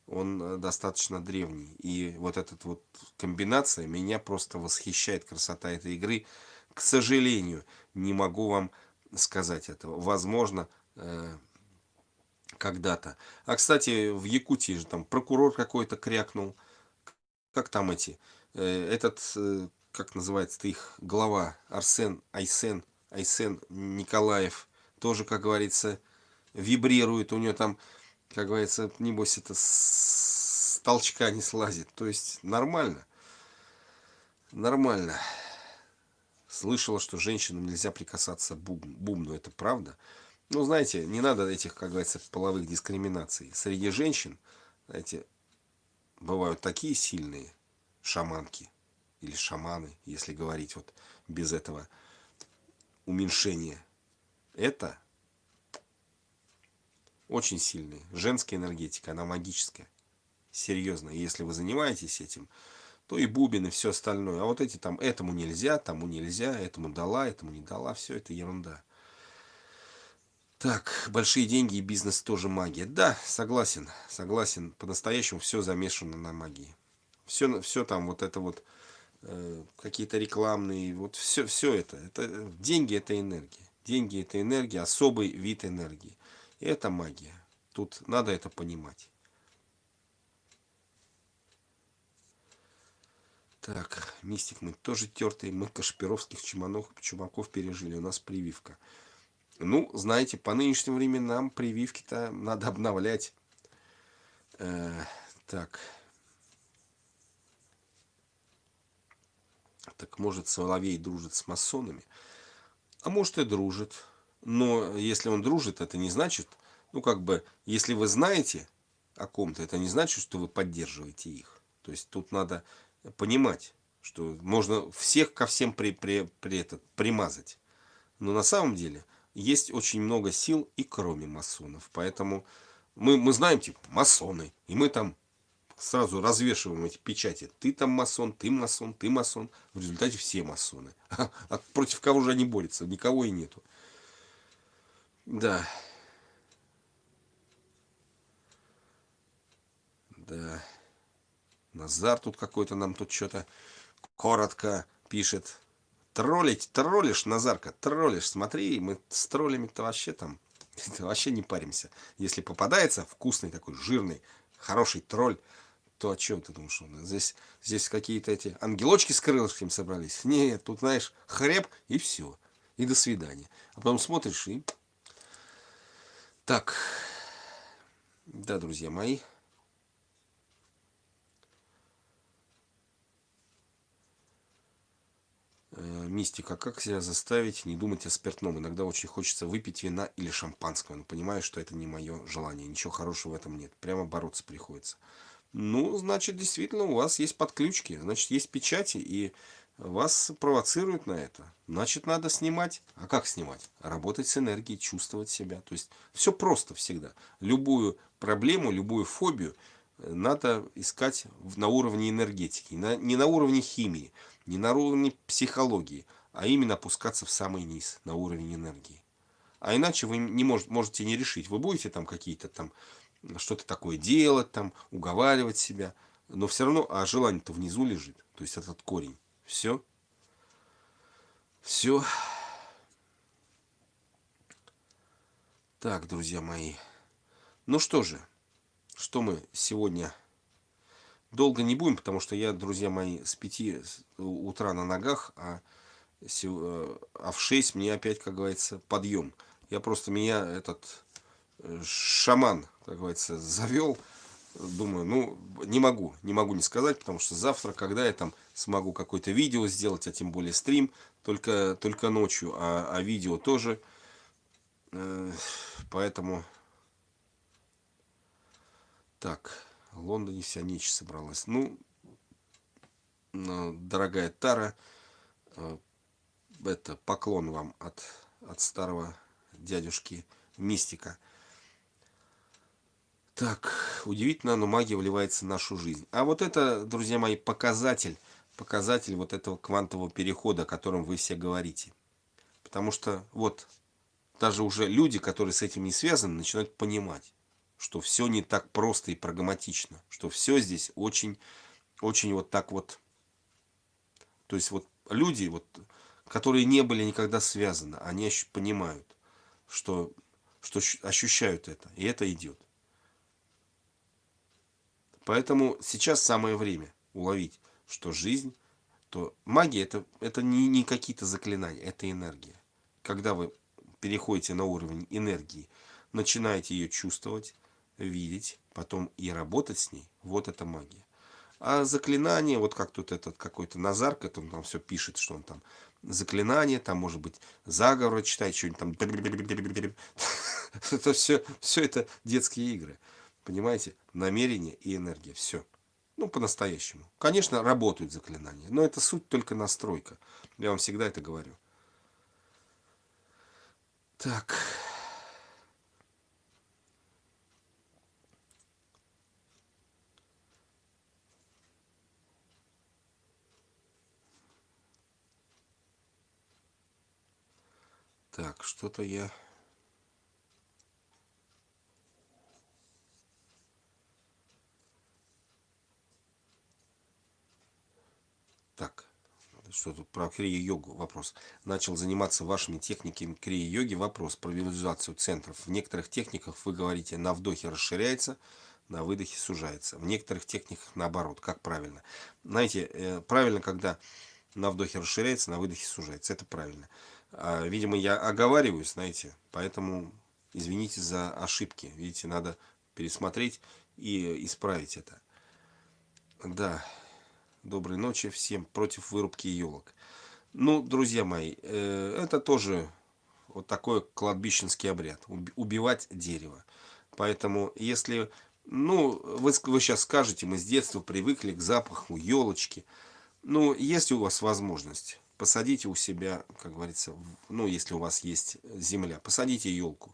он э, достаточно древний. И вот эта вот комбинация меня просто восхищает, красота этой игры. К сожалению, не могу вам сказать этого. Возможно, э, когда-то. А, кстати, в Якутии же там прокурор какой-то крякнул. Как там эти? Э, этот как называется их глава, Арсен Айсен, Айсен Николаев, тоже, как говорится, вибрирует, у него там, как говорится, небось это с толчка не слазит. То есть нормально. Нормально. Слышала, что женщинам нельзя прикасаться бум, бумну. Это правда? Ну, знаете, не надо этих, как говорится, половых дискриминаций. Среди женщин, знаете, бывают такие сильные шаманки или шаманы, если говорить вот без этого уменьшения. Это очень сильные. Женская энергетика, она магическая. Серьезно. Если вы занимаетесь этим, то и бубен, и все остальное. А вот эти там, этому нельзя, тому нельзя, этому дала, этому не дала, все это ерунда. Так, большие деньги и бизнес тоже магия. Да, согласен, согласен. По-настоящему все замешано на магии. Все, все там вот это вот, э, какие-то рекламные, вот все, все это, это. Деньги это энергия. Деньги это энергия, особый вид энергии. И это магия. Тут надо это понимать. Так, мистик мы тоже тертые, мы Кашпировских чуманов, чумаков пережили, у нас прививка. Ну, знаете, по нынешним временам прививки-то надо обновлять. Э, так. Так может Соловей дружит с масонами? А может и дружит. Но если он дружит, это не значит, ну как бы, если вы знаете о ком-то, это не значит, что вы поддерживаете их. То есть тут надо понимать, что можно всех ко всем при, при, при этот, примазать. Но на самом деле есть очень много сил и кроме масонов. Поэтому мы, мы знаем, типа, масоны. И мы там сразу развешиваем эти печати. Ты там масон, ты масон, ты масон. В результате все масоны. А, против кого же они борются? Никого и нету. Да. Да. Назар тут какой-то нам тут что-то коротко пишет. Троллить, троллишь, Назарка, троллишь. Смотри, мы с троллями-то вообще там вообще не паримся. Если попадается вкусный такой, жирный, хороший тролль, то о чем ты думаешь? Здесь, здесь какие-то эти ангелочки с крылышками собрались? Нет, тут, знаешь, хреб и все. И до свидания. А потом смотришь и... Так. Да, друзья мои. Э, мистика. Как себя заставить не думать о спиртном? Иногда очень хочется выпить вина или шампанского, но понимаю, что это не мое желание. Ничего хорошего в этом нет. Прямо бороться приходится. Ну, значит, действительно, у вас есть подключки, значит, есть печати, и вас провоцируют на это. Значит, надо снимать. А как снимать? Работать с энергией, чувствовать себя. То есть, все просто всегда. Любую проблему, любую фобию э, надо искать на уровне энергетики, не на уровне химии не на уровне психологии, а именно опускаться в самый низ, на уровень энергии. А иначе вы не может, можете не решить. Вы будете там какие-то там что-то такое делать, там, уговаривать себя, но все равно, а желание-то внизу лежит. То есть этот корень. Все. Все. Так, друзья мои. Ну что же, что мы сегодня Долго не будем, потому что я, друзья мои, с 5 утра на ногах, а, э, а в 6 мне опять, как говорится, подъем. Я просто меня этот э, шаман, как говорится, завел. Думаю, ну, не могу, не могу не сказать, потому что завтра, когда я там смогу какое-то видео сделать, а тем более стрим, только, только ночью, а, а видео тоже. Э, поэтому... Так, в Лондоне вся ночь собралась. Ну, дорогая Тара, э, это поклон вам от, от старого дядюшки Мистика. Так, удивительно, но магия вливается в нашу жизнь. А вот это, друзья мои, показатель, показатель вот этого квантового перехода, о котором вы все говорите. Потому что вот даже уже люди, которые с этим не связаны, начинают понимать что все не так просто и прагматично, что все здесь очень, очень вот так вот, то есть вот люди, вот, которые не были никогда связаны, они понимают, что, что ощущают это, и это идет. Поэтому сейчас самое время уловить, что жизнь то магия это, это не, не какие-то заклинания, это энергия. Когда вы переходите на уровень энергии, начинаете ее чувствовать, видеть, потом и работать с ней, вот это магия. А заклинание, вот как тут этот какой-то Назар, который там все пишет, что он там заклинание, там может быть заговор читать, что-нибудь там. Это все, все это детские игры. Понимаете? Намерение и энергия. Все. Ну, по-настоящему. Конечно, работают заклинания, но это суть только настройка. Я вам всегда это говорю. Так. Так, что-то я... Так, что тут про крия-йогу вопрос. Начал заниматься вашими техниками крия-йоги. Вопрос про визуализацию центров. В некоторых техниках вы говорите, на вдохе расширяется, на выдохе сужается. В некоторых техниках наоборот. Как правильно? Знаете, э, правильно, когда на вдохе расширяется, на выдохе сужается. Это правильно. А, видимо, я оговариваюсь, знаете, поэтому извините за ошибки. Видите, надо пересмотреть и исправить это. Да, доброй ночи всем против вырубки елок. Ну, друзья мои, э, это тоже вот такой кладбищенский обряд. Убивать дерево. Поэтому, если, ну, вы, вы сейчас скажете, мы с детства привыкли к запаху елочки. Ну, есть у вас возможность посадите у себя, как говорится, ну, если у вас есть земля, посадите елку,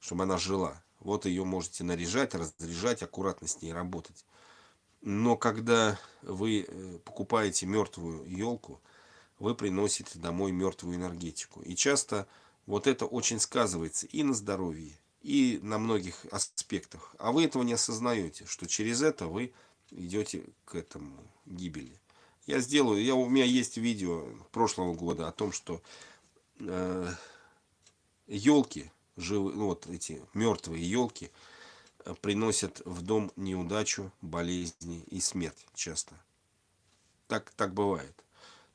чтобы она жила. Вот ее можете наряжать, разряжать, аккуратно с ней работать. Но когда вы э, покупаете мертвую елку, вы приносите домой мертвую энергетику. И часто вот это очень сказывается и на здоровье, и на многих аспектах. А вы этого не осознаете, что через это вы идете к этому гибели. Я сделаю, я, у меня есть видео прошлого года о том, что э, елки, живы, ну, вот эти мертвые елки, приносят в дом неудачу, болезни и смерть часто. Так, так бывает.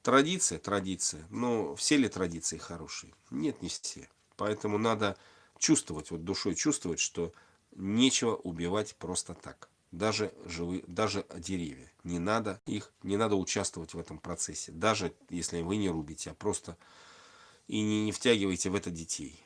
Традиция, традиция. Но все ли традиции хорошие? Нет, не все. Поэтому надо чувствовать, вот душой чувствовать, что нечего убивать просто так даже живые, даже деревья. Не надо их, не надо участвовать в этом процессе. Даже если вы не рубите, а просто и не, не втягивайте в это детей.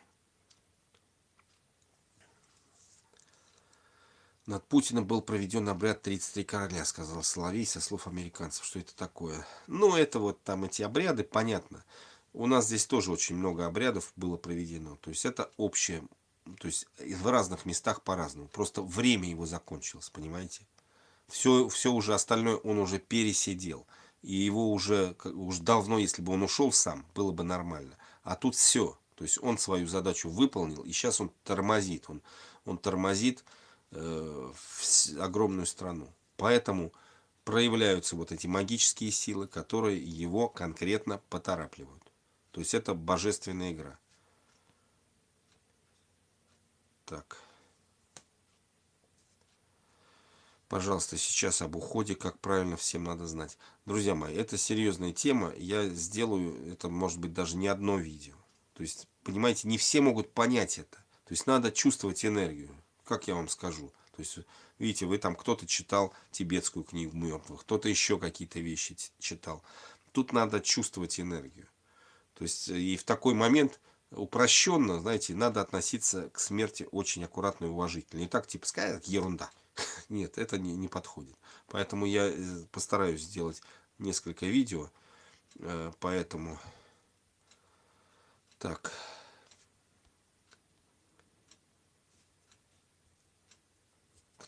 Над Путиным был проведен обряд 33 короля, сказал Соловей со слов американцев. Что это такое? Ну, это вот там эти обряды, понятно. У нас здесь тоже очень много обрядов было проведено. То есть это общее то есть в разных местах по-разному. Просто время его закончилось, понимаете? Все, все уже остальное он уже пересидел. И его уже, уже давно, если бы он ушел сам, было бы нормально. А тут все. То есть он свою задачу выполнил, и сейчас он тормозит. Он, он тормозит огромную страну. Поэтому проявляются вот эти магические силы, которые его конкретно поторапливают. То есть это божественная игра. Так. Пожалуйста, сейчас об уходе, как правильно всем надо знать. Друзья мои, это серьезная тема. Я сделаю, это может быть даже не одно видео. То есть, понимаете, не все могут понять это. То есть, надо чувствовать энергию. Как я вам скажу. То есть, видите, вы там кто-то читал тибетскую книгу мертвых, кто-то еще какие-то вещи читал. Тут надо чувствовать энергию. То есть, и в такой момент упрощенно, знаете, надо относиться к смерти очень аккуратно и уважительно. Не так, типа, сказать, ерунда. Нет, это не, не подходит. Поэтому я э, постараюсь сделать несколько видео. Э, поэтому... Так.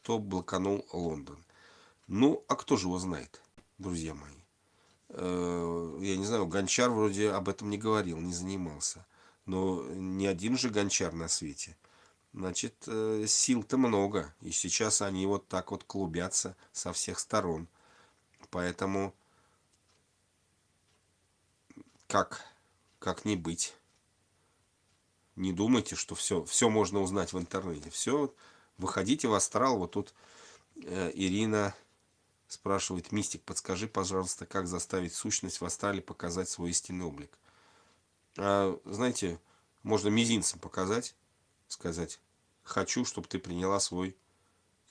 Кто блоканул Лондон? Ну, а кто же его знает, друзья мои? Э, я не знаю, Гончар вроде об этом не говорил, не занимался. Но не один же гончар на свете. Значит, э, сил-то много. И сейчас они вот так вот клубятся со всех сторон. Поэтому как, как не быть? Не думайте, что все, все можно узнать в интернете. Все, выходите в астрал. Вот тут э, Ирина Спрашивает мистик, подскажи, пожалуйста, как заставить сущность в астрале показать свой истинный облик. А, знаете, можно мизинцем показать, сказать, хочу, чтобы ты приняла свой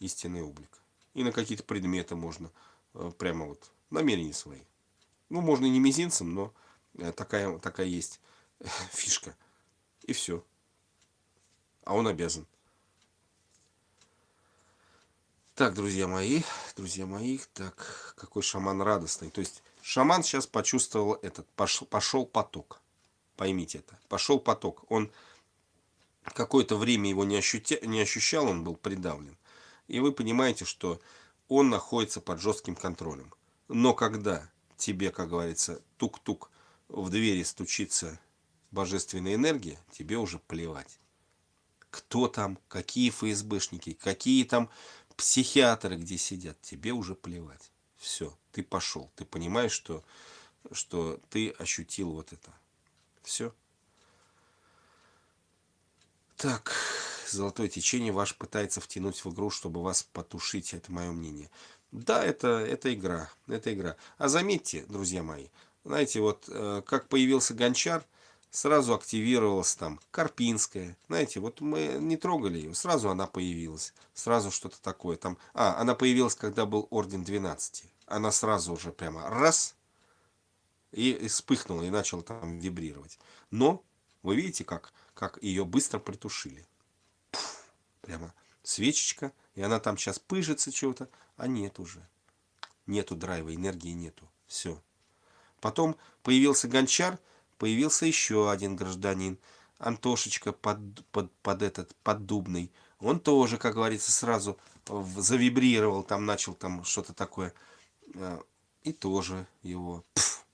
истинный облик. И на какие-то предметы можно э, прямо вот намерения свои. Ну, можно и не мизинцем, но э, такая, такая есть фишка. И все. А он обязан. Так, друзья мои, друзья мои, так, какой шаман радостный. То есть, шаман сейчас почувствовал этот, пошел, пошел поток. Поймите это. Пошел поток. Он какое-то время его не, ощутя, не ощущал, он был придавлен. И вы понимаете, что он находится под жестким контролем. Но когда тебе, как говорится, тук-тук в двери стучится божественная энергия, тебе уже плевать. Кто там, какие ФСБшники, какие там психиатры где сидят, тебе уже плевать. Все, ты пошел. Ты понимаешь, что, что ты ощутил вот это. Все. Так, золотое течение ваш пытается втянуть в игру, чтобы вас потушить. Это мое мнение. Да, это, это игра. Это игра. А заметьте, друзья мои, знаете, вот э, как появился гончар, сразу активировалась там Карпинская. Знаете, вот мы не трогали ее, сразу она появилась. Сразу что-то такое там. А, она появилась, когда был Орден 12. Она сразу уже прямо раз и вспыхнула и начала там вибрировать. Но вы видите, как, как ее быстро притушили. Пфф, прямо свечечка, и она там сейчас пыжится чего-то, а нет уже. Нету драйва, энергии нету. Все. Потом появился гончар, появился еще один гражданин, Антошечка под, под, под этот, поддубный. Он тоже, как говорится, сразу завибрировал, там начал там что-то такое. А, и тоже его пф,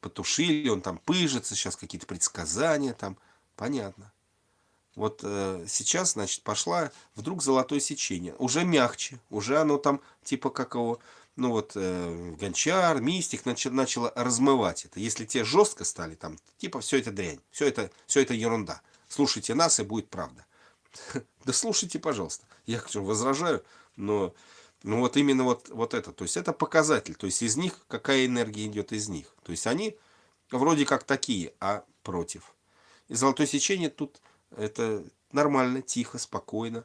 потушили, он там пыжится, сейчас какие-то предсказания там. Понятно. Вот э, сейчас, значит, пошла вдруг золотое сечение. Уже мягче, уже оно там, типа как его ну вот э, гончар, мистик начал, начало размывать это. Если те жестко стали, там, типа, все это дрянь, все это, все это ерунда. Слушайте нас, и будет правда. Да слушайте, пожалуйста. Я возражаю, но ну вот именно вот, вот это. То есть это показатель. То есть из них, какая энергия идет из них. То есть они вроде как такие, а против. И золотое сечение тут это нормально, тихо, спокойно.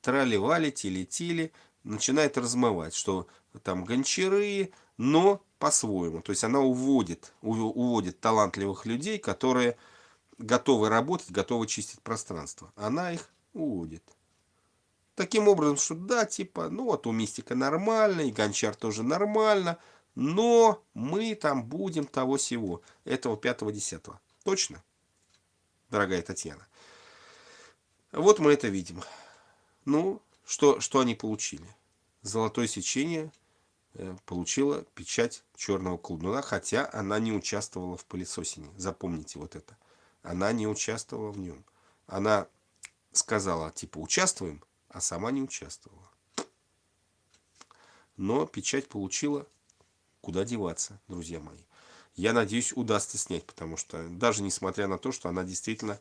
Трали-вали, тили-тили. Начинает размывать, что там гончары, но по-своему. То есть она уводит, уводит талантливых людей, которые готовы работать, готовы чистить пространство. Она их уводит. Таким образом, что да, типа, ну вот у мистика нормально, и гончар тоже нормально, но мы там будем того всего, этого пятого-десятого. Точно, дорогая Татьяна? Вот мы это видим. Ну, что, что они получили? Золотое сечение – получила печать черного колдуна, хотя она не участвовала в пылесосине. Запомните вот это. Она не участвовала в нем. Она сказала, типа, участвуем, а сама не участвовала. Но печать получила, куда деваться, друзья мои. Я надеюсь, удастся снять, потому что даже несмотря на то, что она действительно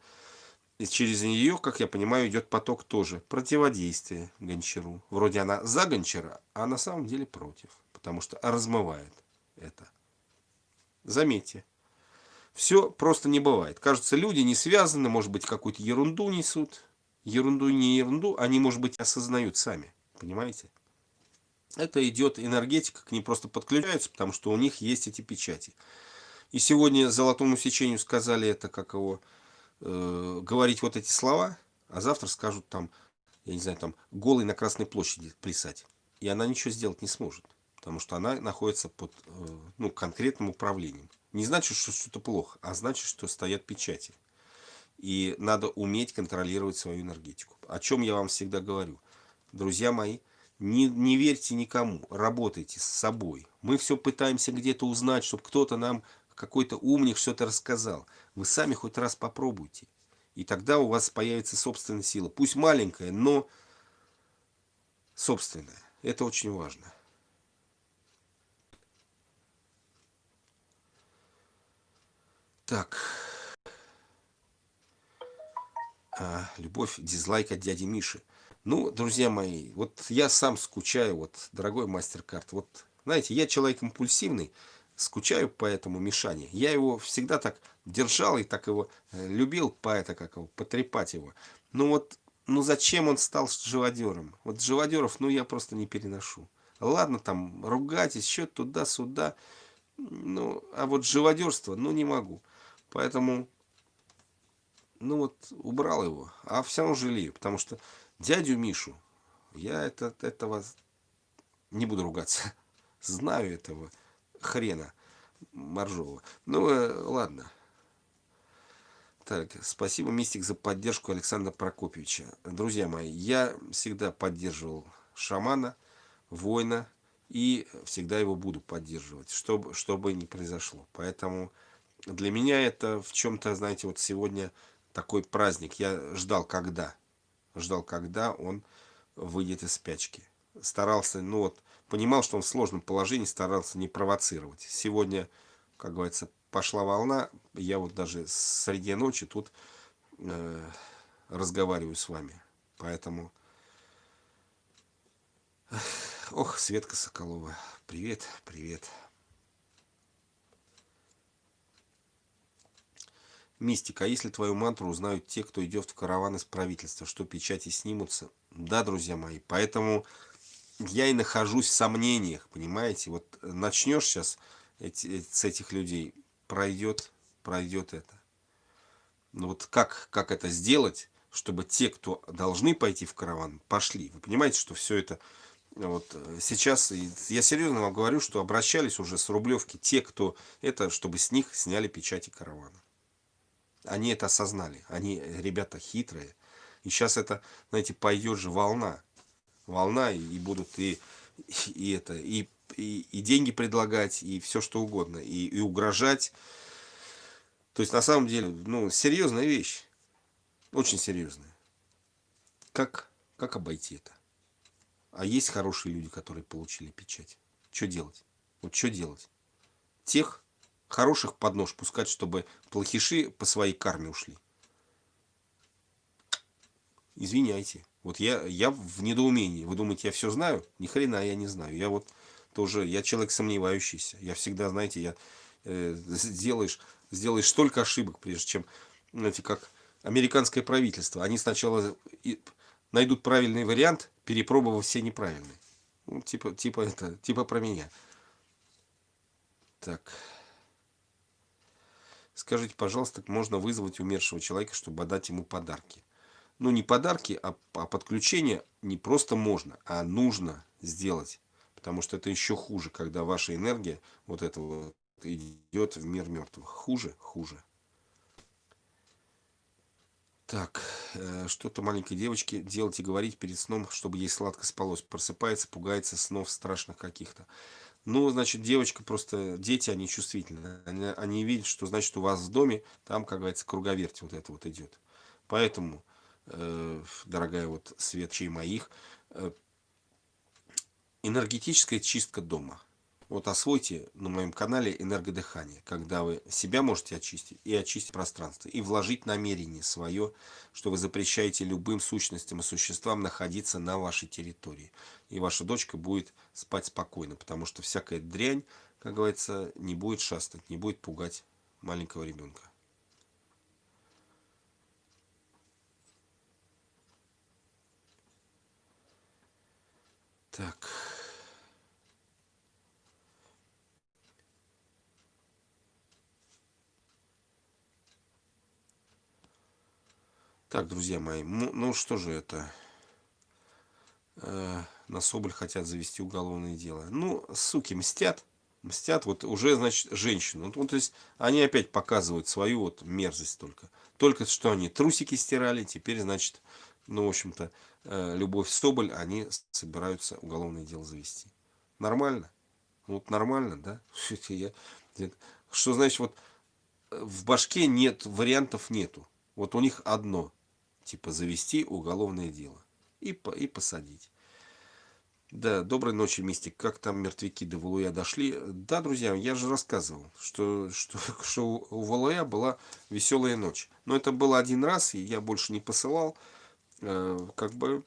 через нее, как я понимаю, идет поток тоже противодействия гончару. Вроде она за гончара, а на самом деле против. Потому что размывает это. Заметьте. Все просто не бывает. Кажется, люди не связаны, может быть, какую-то ерунду несут. Ерунду не ерунду, они, может быть, осознают сами. Понимаете? Это идет энергетика, к ним просто подключаются, потому что у них есть эти печати. И сегодня золотому сечению сказали это, как его э, говорить вот эти слова, а завтра скажут там, я не знаю, там голый на Красной площади плясать. И она ничего сделать не сможет, потому что она находится под э, ну, конкретным управлением. Не значит, что что-то плохо, а значит, что стоят печати. И надо уметь контролировать свою энергетику. О чем я вам всегда говорю. Друзья мои, не, не верьте никому, работайте с собой. Мы все пытаемся где-то узнать, чтобы кто-то нам какой-то умник что-то рассказал. Вы сами хоть раз попробуйте. И тогда у вас появится собственная сила. Пусть маленькая, но собственная. Это очень важно. Так. А, любовь, дизлайк от дяди Миши. Ну, друзья мои, вот я сам скучаю, вот, дорогой мастер-карт. Вот, знаете, я человек импульсивный, скучаю по этому Мишане. Я его всегда так держал и так его э, любил, поэта как его, потрепать его. Ну вот, ну зачем он стал живодером? Вот живодеров, ну я просто не переношу. Ладно, там, ругайтесь, еще туда-сюда. Ну, а вот живодерство, ну не могу. Поэтому, ну вот, убрал его. А все равно жалею, потому что дядю Мишу, я это, этого не буду ругаться. Знаю этого хрена моржового. Ну, э, ладно. Так, спасибо, Мистик, за поддержку Александра Прокопьевича. Друзья мои, я всегда поддерживал шамана, воина, и всегда его буду поддерживать, чтобы, что бы ни произошло. Поэтому для меня это в чем-то, знаете, вот сегодня такой праздник. Я ждал, когда, ждал, когда он выйдет из спячки. Старался, ну вот, понимал, что он в сложном положении, старался не провоцировать. Сегодня, как говорится, пошла волна, я вот даже среди ночи тут э, разговариваю с вами. Поэтому... Ох, Светка Соколова, привет, привет. Мистика, а если твою мантру узнают те, кто идет в караван из правительства, что печати снимутся? Да, друзья мои, поэтому я и нахожусь в сомнениях, понимаете? Вот начнешь сейчас эти, с этих людей, пройдет, пройдет это. Но вот как, как это сделать, чтобы те, кто должны пойти в караван, пошли? Вы понимаете, что все это... Вот сейчас, я серьезно вам говорю, что обращались уже с Рублевки те, кто это, чтобы с них сняли печати каравана. Они это осознали. Они ребята хитрые. И сейчас это, знаете, пойдет же волна. Волна, и будут и, и это, и и, и деньги предлагать, и все что угодно, и, и угрожать. То есть на самом деле, ну, серьезная вещь. Очень серьезная. Как, как обойти это? А есть хорошие люди, которые получили печать. Что делать? Вот что делать? Тех хороших под нож пускать, чтобы плохиши по своей карме ушли. Извиняйте. Вот я, я в недоумении. Вы думаете, я все знаю? Ни хрена я не знаю. Я вот тоже, я человек сомневающийся. Я всегда, знаете, я э, сделаешь, сделаешь столько ошибок, прежде чем, знаете, как американское правительство. Они сначала найдут правильный вариант, перепробовав все неправильные. Ну, типа, типа это, типа про меня. Так. Скажите, пожалуйста, можно вызвать умершего человека, чтобы отдать ему подарки? Ну, не подарки, а, а подключение не просто можно, а нужно сделать. Потому что это еще хуже, когда ваша энергия вот этого идет в мир мертвых. Хуже, хуже. Так, э, что-то маленькой девочке делать и говорить перед сном, чтобы ей сладко спалось. Просыпается, пугается снов страшных каких-то. Ну, значит, девочка просто, дети, они чувствительны. Они, они видят, что, значит, у вас в доме, там, как говорится, круговерть вот это вот идет. Поэтому, э, дорогая вот светчей моих, э, Энергетическая чистка дома. Вот освойте на моем канале энергодыхание, когда вы себя можете очистить и очистить пространство, и вложить намерение свое, что вы запрещаете любым сущностям и существам находиться на вашей территории. И ваша дочка будет спать спокойно, потому что всякая дрянь, как говорится, не будет шастать, не будет пугать маленького ребенка. Так. Так, друзья мои, ну, ну что же это? Э, на Соболь хотят завести уголовное дело. Ну, суки, мстят. Мстят вот уже, значит, женщину. Ну, то есть, они опять показывают свою вот мерзость только. Только что они трусики стирали, теперь, значит, ну, в общем-то, э, Любовь Соболь, они собираются уголовное дело завести. Нормально? Вот нормально, да? Что значит, вот в башке нет, вариантов нету. Вот у них одно – типа завести уголовное дело и, и посадить. Да, доброй ночи, Мистик. Как там мертвяки до Валуя дошли? Да, друзья, я же рассказывал, что, что, что у Валуя была веселая ночь. Но это было один раз, и я больше не посылал. Э, как бы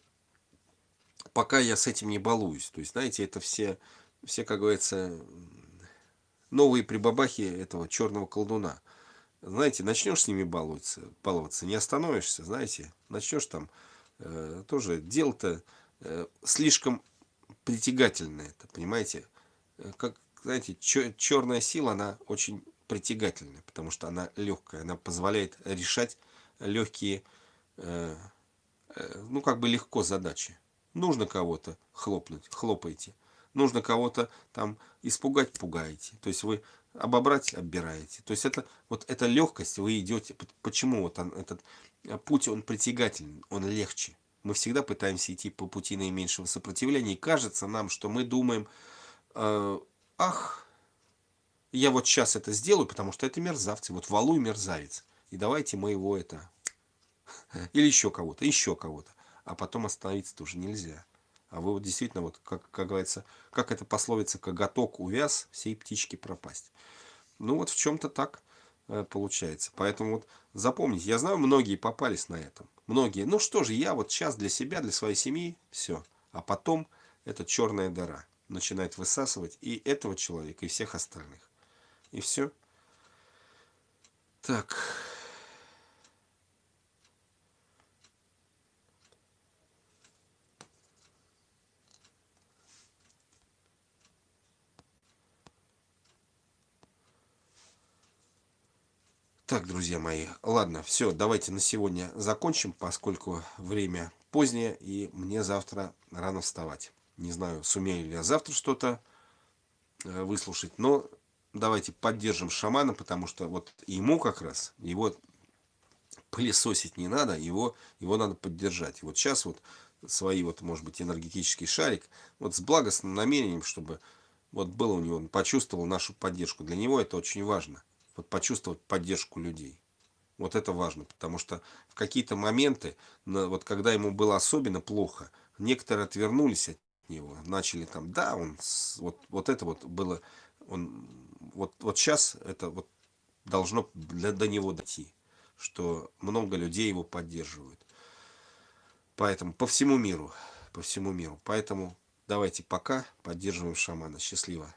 пока я с этим не балуюсь. То есть, знаете, это все, все как говорится, новые прибабахи этого черного колдуна. Знаете, начнешь с ними баловаться, баловаться не остановишься, знаете. Начнешь там э, тоже дело-то э, слишком притягательно это, понимаете? Э, как, знаете, черная сила, она очень притягательная, потому что она легкая, она позволяет решать легкие, э, э, ну, как бы легко задачи. Нужно кого-то хлопнуть, хлопайте. Нужно кого-то там испугать, пугаете. То есть вы обобрать, оббираете. То есть это вот эта легкость, вы идете. Почему вот он, этот путь, он притягательный, он легче мы всегда пытаемся идти по пути наименьшего сопротивления, и кажется нам, что мы думаем, э, ах, я вот сейчас это сделаю, потому что это мерзавцы, вот валуй мерзавец, и давайте мы его это, или еще кого-то, еще кого-то, а потом остановиться тоже нельзя. А вы вот действительно, вот как, как говорится, как это пословица, коготок увяз, всей птички пропасть. Ну вот в чем-то так э, получается. Поэтому вот запомните, я знаю, многие попались на этом. Многие, ну что же, я вот сейчас для себя, для своей семьи, все. А потом эта черная дыра начинает высасывать и этого человека, и всех остальных. И все. Так. Так, друзья мои, ладно, все, давайте на сегодня закончим, поскольку время позднее, и мне завтра рано вставать. Не знаю, сумею ли я завтра что-то э, выслушать, но давайте поддержим шамана, потому что вот ему как раз, его пылесосить не надо, его, его надо поддержать. И вот сейчас вот свои, вот, может быть, энергетический шарик, вот с благостным намерением, чтобы вот было у него, он почувствовал нашу поддержку. Для него это очень важно вот почувствовать поддержку людей. Вот это важно, потому что в какие-то моменты, вот когда ему было особенно плохо, некоторые отвернулись от него, начали там, да, он, вот, вот это вот было, он, вот, вот сейчас это вот должно для, до него дойти, что много людей его поддерживают. Поэтому по всему миру, по всему миру. Поэтому давайте пока поддерживаем шамана. Счастливо.